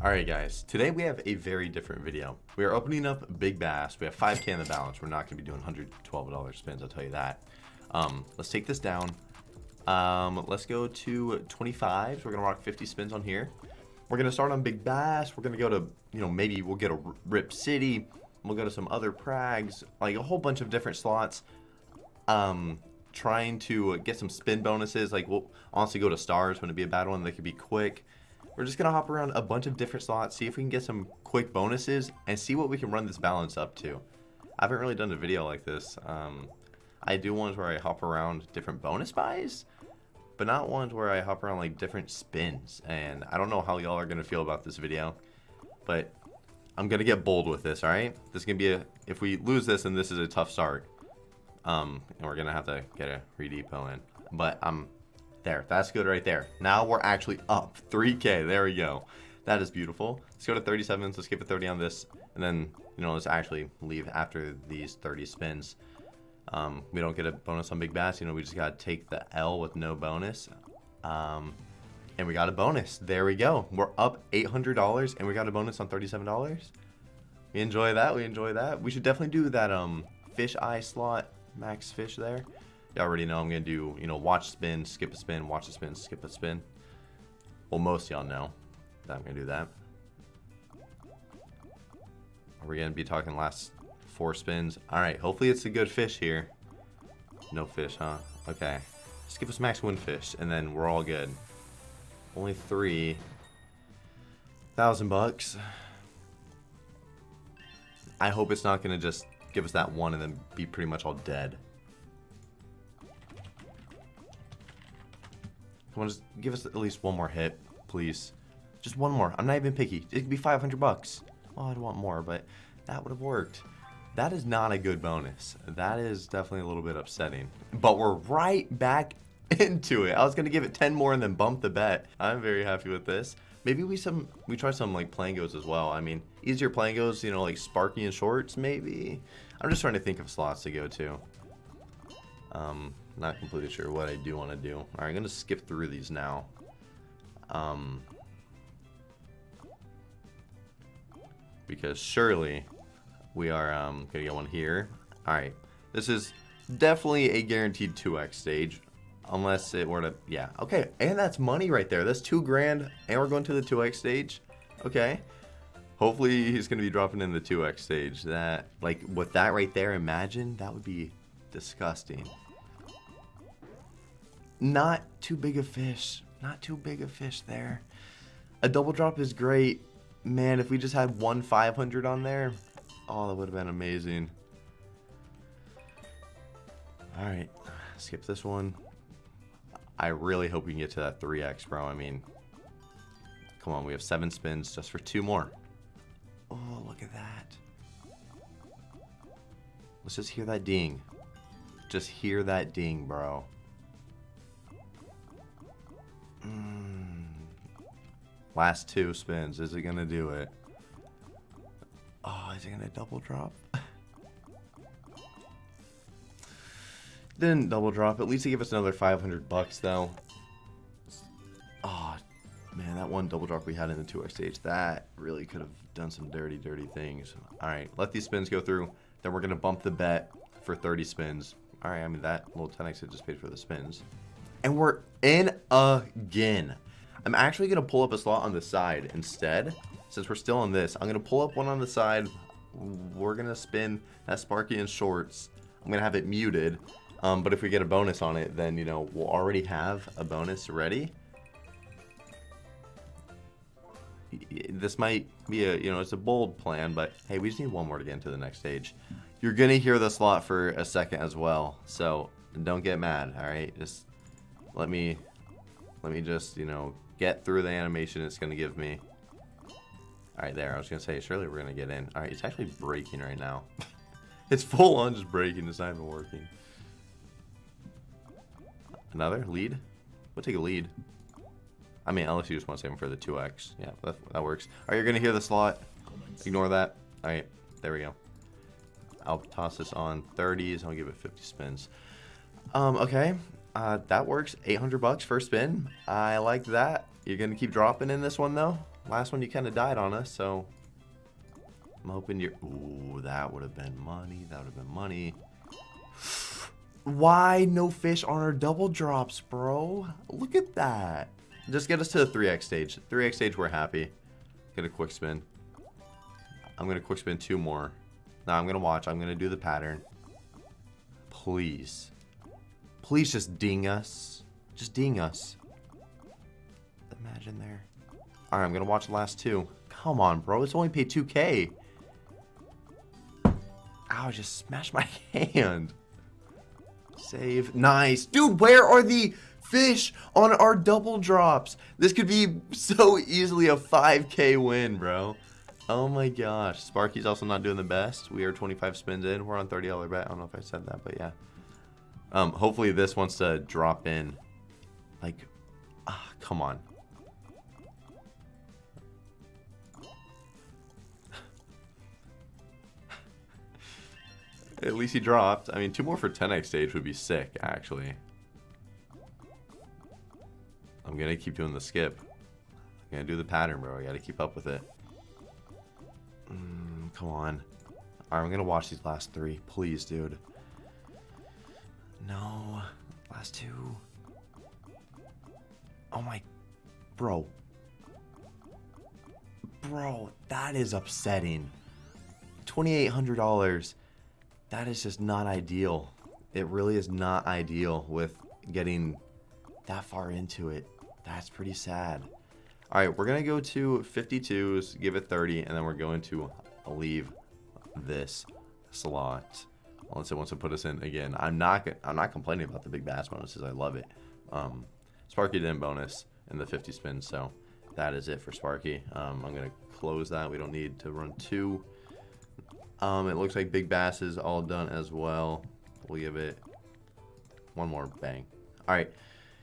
Alright guys, today we have a very different video. We are opening up Big Bass. We have 5k in the balance. We're not going to be doing $112 spins, I'll tell you that. Um, let's take this down. Um, let's go to 25. So We're going to rock 50 spins on here. We're going to start on Big Bass. We're going to go to, you know, maybe we'll get a Rip City. We'll go to some other prags, like a whole bunch of different slots. Um, trying to get some spin bonuses. Like, we'll honestly go to stars. Wouldn't it be a bad one? They could be quick. We're just to hop around a bunch of different slots, see if we can get some quick bonuses, and see what we can run this balance up to. I haven't really done a video like this. Um, I do ones where I hop around different bonus buys, but not ones where I hop around like different spins. And I don't know how y'all are to feel about this video, but I'm to get bold with this, alright? This is to be a, if we lose this, then this is a tough start. Um, and we're to have to get a redepot in. But I'm there, that's good right there. Now we're actually up 3k. There we go. That is beautiful. Let's go to 37. Let's give it 30 on this. And then, you know, let's actually leave after these 30 spins. Um, we don't get a bonus on Big Bass. You know, we just got to take the L with no bonus. Um, and we got a bonus. There we go. We're up $800 and we got a bonus on $37. We enjoy that. We enjoy that. We should definitely do that um, fish eye slot max fish there. You already know I'm going to do, you know, watch spin, skip a spin, watch a spin, skip a spin. Well, most y'all know that I'm going to do that. Are we going to be talking last four spins? Alright, hopefully it's a good fish here. No fish, huh? Okay. Just give us max win fish, and then we're all good. Only three thousand bucks. I hope it's not going to just give us that one and then be pretty much all dead. Come on, just give us at least one more hit, please. Just one more. I'm not even picky. It could be 500 bucks. Well, I'd want more, but that would have worked. That is not a good bonus. That is definitely a little bit upsetting. But we're right back into it. I was gonna give it 10 more and then bump the bet. I'm very happy with this. Maybe we some we try some like plangos as well. I mean, easier plangos, you know, like Sparky and Shorts, maybe. I'm just trying to think of slots to go to. Um, not completely sure what I do want to do. Alright, I'm going to skip through these now. Um, because surely we are um, going to get one here. Alright, this is definitely a guaranteed 2x stage. Unless it were to, yeah. Okay, and that's money right there. That's two grand, and we're going to the 2x stage. Okay. Hopefully he's going to be dropping in the 2x stage. That, like, with that right there, imagine, that would be disgusting. Not too big a fish. Not too big a fish there. A double drop is great. Man, if we just had one 500 on there, oh, that would have been amazing. Alright, skip this one. I really hope we can get to that 3x, bro. I mean, come on, we have seven spins just for two more. Oh, look at that. Let's just hear that ding. Just hear that ding, bro. Mm. Last two spins. Is it going to do it? Oh, is it going to double drop? Didn't double drop. At least he gave us another 500 bucks, though. Oh, man, that one double drop we had in the 2x stage, that really could have done some dirty, dirty things. All right, let these spins go through. Then we're going to bump the bet for 30 spins. All right, I mean, that little 10x had just paid for the spins. And we're in again. I'm actually going to pull up a slot on the side instead. Since we're still on this, I'm going to pull up one on the side. We're going to spin that Sparky in Shorts. I'm going to have it muted. Um, but if we get a bonus on it, then, you know, we'll already have a bonus ready. This might be a, you know, it's a bold plan, but hey, we just need one more to get into the next stage. You're going to hear the slot for a second as well. So don't get mad, all right? Just let me, let me just, you know, get through the animation it's going to give me. Alright, there. I was going to say, surely we're going to get in. Alright, it's actually breaking right now. it's full on just breaking. It's not even working. Another lead? We'll take a lead. I mean, unless you just want to save them for the 2x. Yeah, that, that works. Alright, you're going to hear the slot. Ignore that. Alright, there we go. I'll toss this on 30s. I'll give it 50 spins. Um, okay. Uh, that works. 800 bucks first spin. I like that. You're going to keep dropping in this one, though? Last one you kind of died on us, so I'm hoping you're. Ooh, that would have been money. That would have been money. Why no fish on our double drops, bro? Look at that. Just get us to the 3x stage. 3x stage, we're happy. Get a quick spin. I'm going to quick spin two more. Now I'm going to watch. I'm going to do the pattern. Please. Please just ding us. Just ding us. Imagine there. Alright, I'm to watch the last two. Come on, bro. It's only paid 2k. Ow, just smashed my hand. Save. Nice. Dude, where are the fish on our double drops? This could be so easily a 5k win, bro. Oh my gosh. Sparky's also not doing the best. We are 25 spins in. We're on $30 bet. I don't know if I said that, but yeah. Um, hopefully this wants to drop in. Like, ah, come on. At least he dropped. I mean, two more for 10x stage would be sick, actually. I'm to keep doing the skip. I'm to do the pattern, bro. I got to keep up with it. Mm, come on. Alright, I'm to watch these last three. Please, dude. No. Last two. Oh my... Bro. Bro, that is upsetting. $2,800 that is just not ideal. It really is not ideal with getting that far into it. That's pretty sad. All right, we're going to go to 52s, give it 30, and then we're going to leave this slot. Unless it wants to put us in again. I'm not I'm not complaining about the big bass bonuses. I love it. Um, Sparky didn't bonus in the 50 spins, so that is it for Sparky. Um, I'm to close that. We don't need to run two. Um, it looks like Big Bass is all done as well. We'll give it one more bang. All right.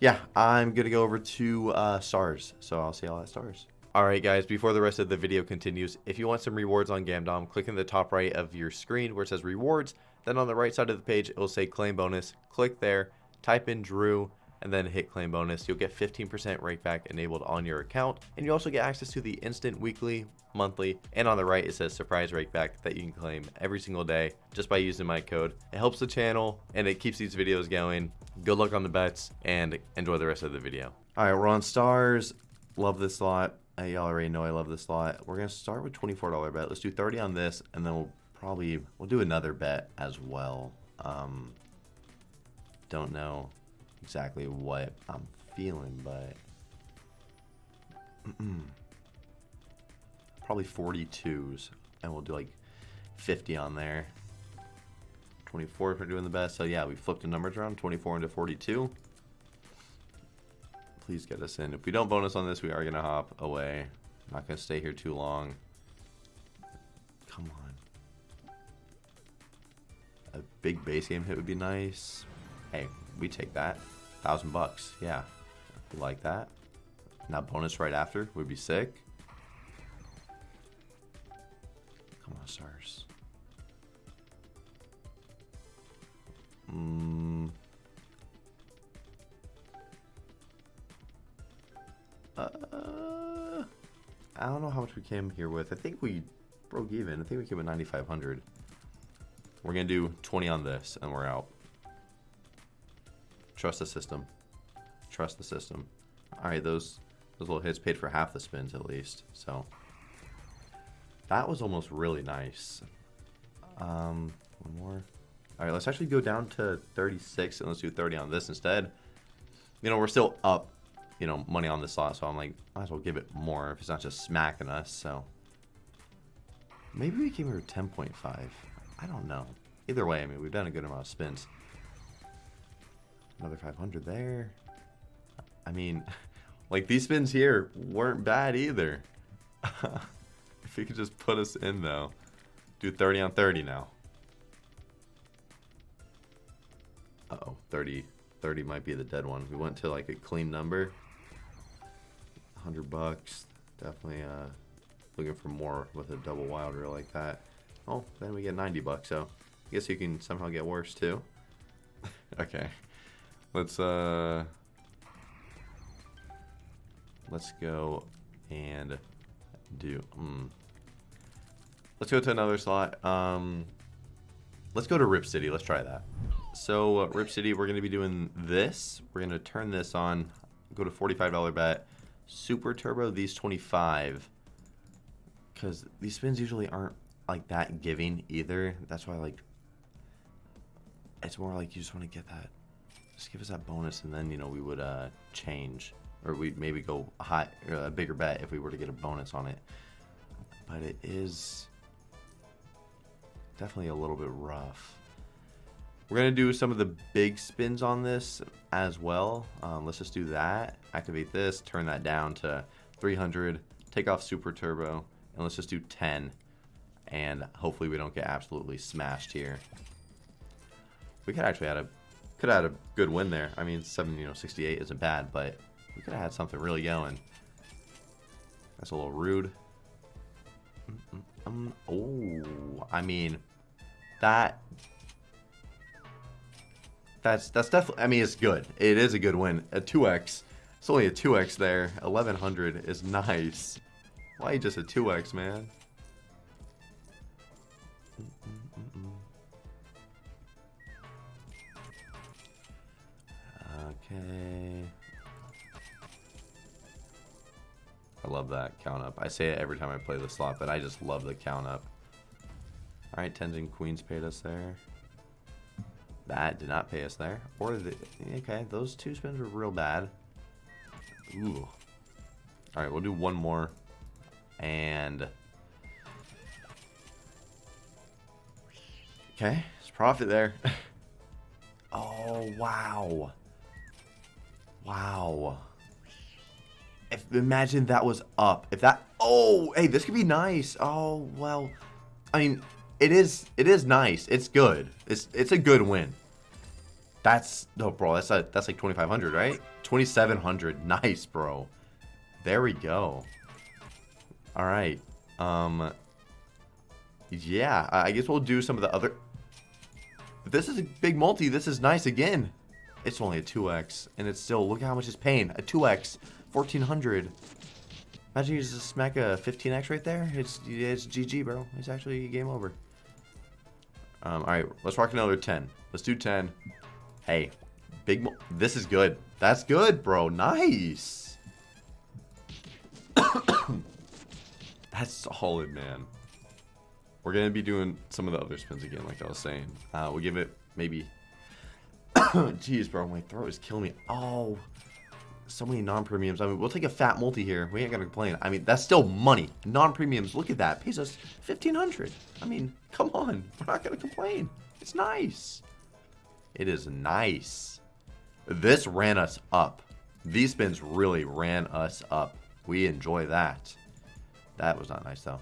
Yeah, I'm to go over to uh, stars. So I'll see y'all at stars. Alright guys, before the rest of the video continues, if you want some rewards on Gamdom, click in the top right of your screen where it says rewards. Then on the right side of the page, it will say claim bonus. Click there, type in Drew, and then hit claim bonus. You'll get 15% rakeback enabled on your account. And you also get access to the instant weekly, monthly, and on the right it says surprise rakeback that you can claim every single day just by using my code. It helps the channel and it keeps these videos going. Good luck on the bets and enjoy the rest of the video. All right, we're on stars. Love this slot. Uh, y'all already know I love this slot. We're gonna start with $24 bet. Let's do 30 on this and then we'll probably, we'll do another bet as well. Um, don't know exactly what I'm feeling, but probably 42s, and we'll do like 50 on there. 24 if we're doing the best. So yeah, we flipped the numbers around, 24 into 42. Please get us in. If we don't bonus on this, we are gonna hop away. Not gonna stay here too long. Come on. A big base game hit would be nice. Hey, we take that. Thousand bucks. Yeah. Like that. Now bonus right after would be sick. Come on, stars. Mm. Uh, I don't know how much we came here with. I think we broke even. I think we came with 9,500. We're going to do 20 on this, and we're out. Trust the system. Trust the system. Alright, those those little hits paid for half the spins at least. So that was almost really nice. Um, one more. Alright, let's actually go down to 36 and let's do 30 on this instead. You know, we're still up, you know, money on this slot, so I'm like, might as well give it more if it's not just smacking us, so. Maybe we came here with 10.5. I don't know. Either way, I mean, we've done a good amount of spins. Another 500 there. I mean, like these spins here weren't bad either. if he could just put us in though. Do 30 on 30 now. Uh oh 30, 30 might be the dead one. We went to like a clean number. 100 bucks. Definitely uh, looking for more with a double wild reel like that. Oh, then we get 90 bucks, so I guess you can somehow get worse too. okay. Let's uh let's go and do? Hmm. Let's go to another slot. Um, let's go to Rip City. Let's try that. So uh, Rip City, we're going to be doing this. We're going to turn this on. Go to $45 bet. Super Turbo, these 25. Because these spins usually aren't like that giving either. That's why like it's more like you just want to get that just give us that bonus and then you know we would uh change or we'd maybe go a high a bigger bet if we were to get a bonus on it. But it is definitely a little bit rough. We're gonna do some of the big spins on this as well. Um, let's just do that activate this turn that down to 300 take off super turbo and let's just do 10 and hopefully we don't get absolutely smashed here. We could actually had a could have had a good win there. I mean, seven you know 68 isn't bad, but we could have had something really going. That's a little rude. Um, oh, I mean, that that's that's definitely. I mean, it's good. It is a good win. A 2x. It's only a 2x there. 1100 is nice. Why just a 2x, man? Okay. I love that count up. I say it every time I play the slot, but I just love the count up. Alright, tens and queens paid us there. That did not pay us there. Or the okay, those two spins were real bad. Ooh. Alright, we'll do one more. And Okay, it's profit there. oh wow. Wow. If imagine that was up. If that oh hey this could be nice. Oh well. I mean it is it is nice. It's good. It's it's a good win. That's no bro, that's a that's like twenty five hundred, right? Twenty seven hundred. Nice, bro. There we go. Alright. Um Yeah, I guess we'll do some of the other this is a big multi, this is nice again. It's only a 2x, and it's still, look how much it's paying. A 2x, 1400 Imagine you just smack a 15x right there. It's it's GG, bro. It's actually game over. Um, all right, let's rock another 10. Let's do 10. Hey, big. This is good. That's good, bro. Nice. That's solid, man. We're gonna be doing some of the other spins again, like I was saying. Uh, we'll give it maybe Jeez, bro, my throat is killing me. Oh, so many non-premiums. I mean, we'll take a fat multi here. We ain't gonna complain. I mean, that's still money. Non-premiums, look at that. Pays us 1500 I mean, come on. We're not gonna complain. It's nice. It is nice. This ran us up. These spins really ran us up. We enjoy that. That was not nice, though.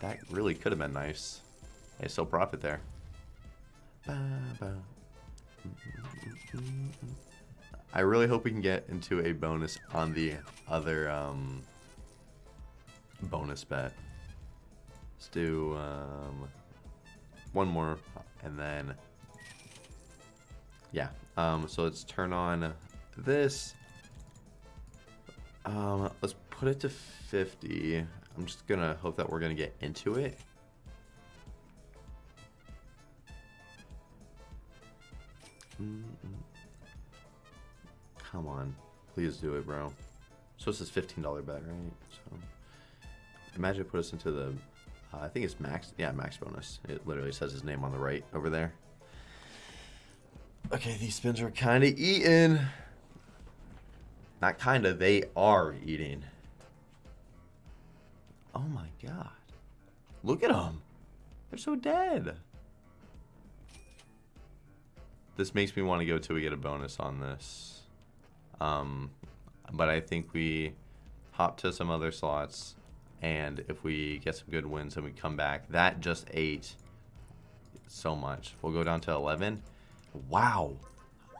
That really could have been nice. Hey, still profit there. Ba, ba. I really hope we can get into a bonus on the other um, bonus bet. Let's do um, one more and then yeah. Um, so let's turn on this. Um, let's put it to 50. I'm just gonna hope that we're gonna get into it. Come on. Please do it, bro. So this is $15 bet, right? So imagine it put us into the, uh, I think it's max, yeah, max bonus. It literally says his name on the right over there. Okay, these spins are kind of eating. Not kind of, they are eating. Oh my god. Look at them. They're so dead. This makes me want to go till we get a bonus on this. Um, but I think we hop to some other slots. And if we get some good wins and we come back, that just ate so much. We'll go down to 11. Wow.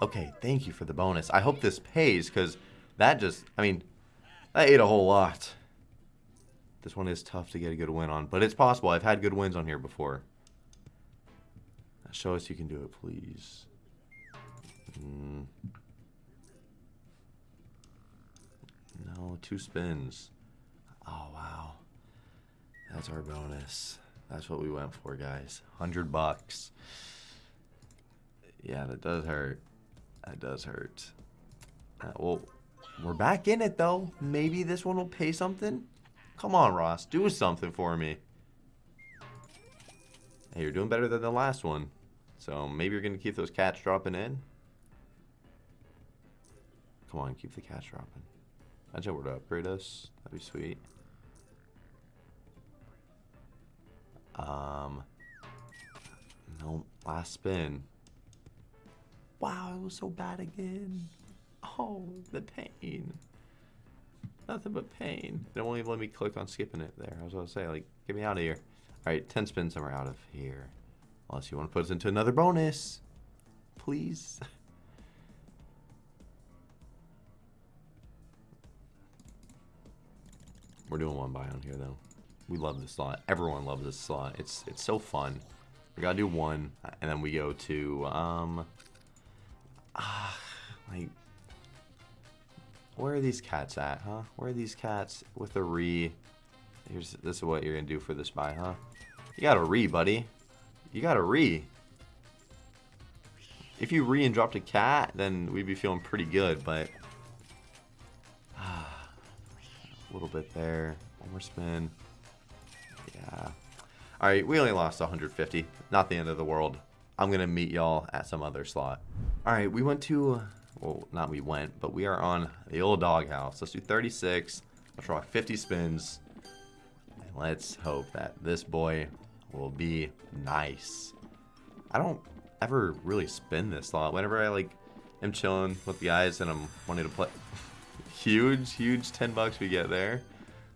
Okay, thank you for the bonus. I hope this pays because that just, I mean, that ate a whole lot. This one is tough to get a good win on, but it's possible. I've had good wins on here before. Show us you can do it, please. Mm. No, two spins. Oh, wow. That's our bonus. That's what we went for, guys. 100 bucks. Yeah, that does hurt. That does hurt. Uh, well, we're back in it, though. Maybe this one will pay something? Come on, Ross. Do something for me. Hey, you're doing better than the last one. So maybe you're going to keep those cats dropping in. Come on, keep the cash dropping. I Imagine were to upgrade us. That'd be sweet. Um, no, last spin. Wow, it was so bad again. Oh, the pain. Nothing but pain. They won't even let me click on skipping it there. I was going to say, like, get me out of here. All right, 10 spins and we're out of here. Unless you want to put us into another bonus. Please. We're doing one buy on here, though. We love this slot. Everyone loves this slot. It's it's so fun. We gotta do one, and then we go to, um... Ah, like... Where are these cats at, huh? Where are these cats with a re... Here's, this is what you're gonna do for this buy, huh? You got a re, buddy. You got a re. If you re and dropped a cat, then we'd be feeling pretty good, but... little bit there. One more spin. Yeah. Alright, we only lost 150. Not the end of the world. I'm going to meet y'all at some other slot. Alright, we went to... Well, not we went, but we are on the old doghouse. Let's do 36. Let's rock 50 spins. And let's hope that this boy will be nice. I don't ever really spin this slot. Whenever I like am chilling with the guys and I'm wanting to play huge, huge 10 bucks we get there.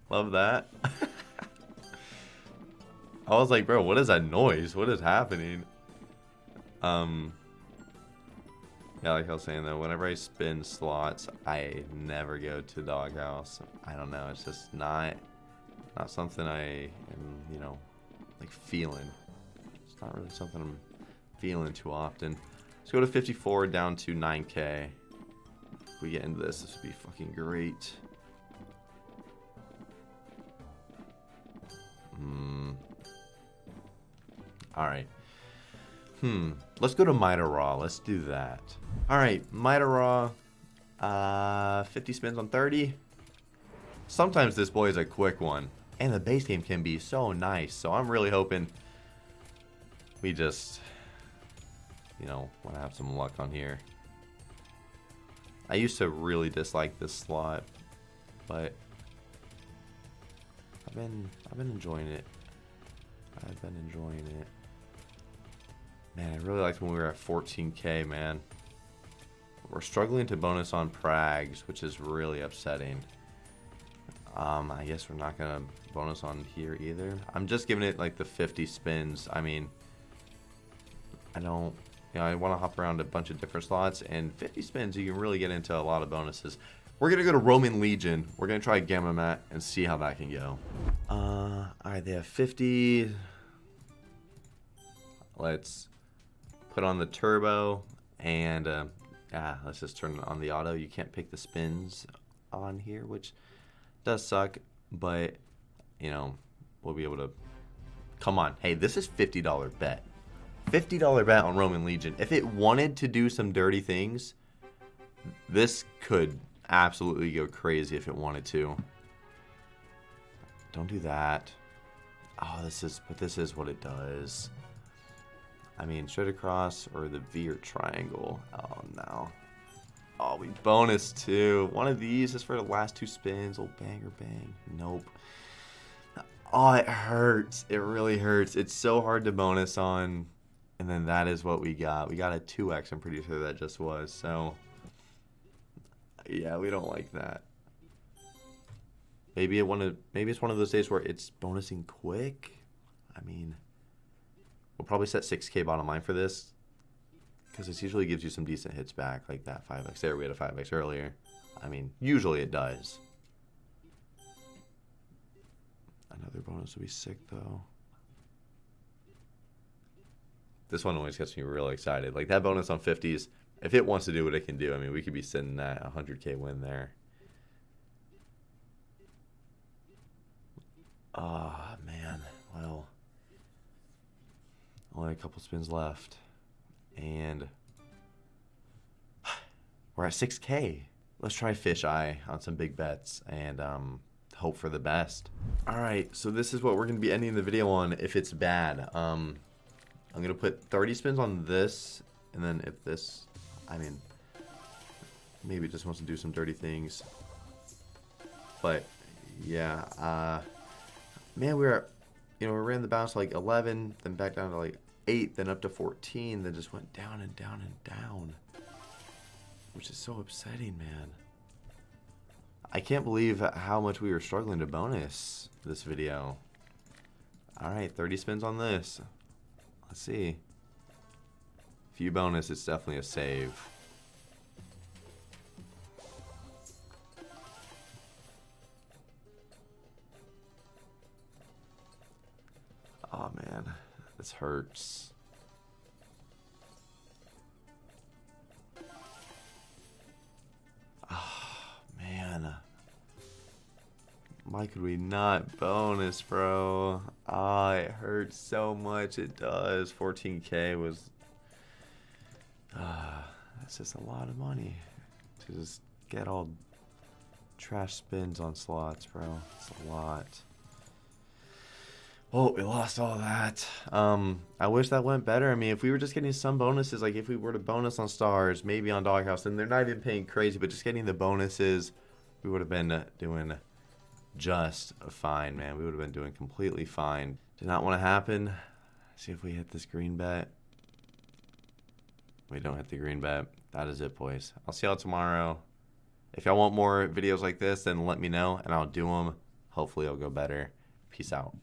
Love that. I was like, bro, what is that noise? What is happening? Um, yeah, like I was saying though, whenever I spin slots, I never go to doghouse. I don't know, it's just not, not something I am, you know, like feeling. It's not really something I'm feeling too often. Let's go to 54 down to 9k. We get into this, this would be fucking great. Hmm. Alright. Hmm. Let's go to Mida Raw. Let's do that. Alright, Mida Raw. Uh, 50 spins on 30. Sometimes this boy is a quick one. And the base game can be so nice. So I'm really hoping we just, you know, want to have some luck on here. I used to really dislike this slot, but I've been I've been enjoying it. I've been enjoying it. Man, I really liked when we were at 14k, man. We're struggling to bonus on Prags, which is really upsetting. Um, I guess we're not gonna bonus on here either. I'm just giving it like the 50 spins. I mean, I don't, you know, I want to hop around a bunch of different slots, and 50 spins, you can really get into a lot of bonuses. We're gonna go to Roman Legion. We're gonna try Gamomat and see how that can go. Uh, all right, they have 50. Let's put on the turbo and uh, yeah, let's just turn on the auto. You can't pick the spins on here, which does suck, but you know, we'll be able to come on. Hey, this is $50 bet. $50 bet on Roman Legion. If it wanted to do some dirty things, this could absolutely go crazy if it wanted to. Don't do that. Oh, this is, but this is what it does. I mean, straight across or the V or triangle. Oh, no. Oh, we bonus too. One of these is for the last two spins. Old bang or bang. Nope. Oh, it hurts. It really hurts. It's so hard to bonus on. And then that is what we got. We got a 2x, I'm pretty sure that just was. So, yeah, we don't like that. Maybe it of maybe it's one of those days where it's bonusing quick. I mean, We'll probably set 6k bottom line for this. Because this usually gives you some decent hits back, like that 5x there. We had a 5x earlier. I mean, usually it does. Another bonus would be sick, though. This one always gets me really excited. Like, that bonus on 50s, if it wants to do what it can do, I mean, we could be sitting at a 100k win there. Ah, man. Well, only a couple spins left. And we're at 6K. Let's try fish eye on some big bets and um, hope for the best. All right, so this is what we're going to be ending the video on if it's bad. Um, I'm going to put 30 spins on this, and then if this, I mean, maybe it just wants to do some dirty things. But, yeah, uh, man, we were, you know, we ran the bounce to like 11, then back down to like 8, then up to 14, then just went down and down and down. Which is so upsetting, man. I can't believe how much we were struggling to bonus this video. Alright, 30 spins on this. Let's see. Few bonus, it's definitely a save. Oh man, this hurts. Why could we not bonus, bro? Ah, oh, it hurts so much. It does. 14k was. Uh, that's just a lot of money to just get all trash spins on slots, bro. It's a lot. Oh, we lost all that. Um, I wish that went better. I mean, if we were just getting some bonuses, like if we were to bonus on stars, maybe on Doghouse, and they're not even paying crazy, but just getting the bonuses, we would have been doing just fine, man. We would have been doing completely fine. Did not want to happen. See if we hit this green bet. We don't hit the green bet. That is it, boys. I'll see y'all tomorrow. If y'all want more videos like this, then let me know, and I'll do them. Hopefully, it'll go better. Peace out.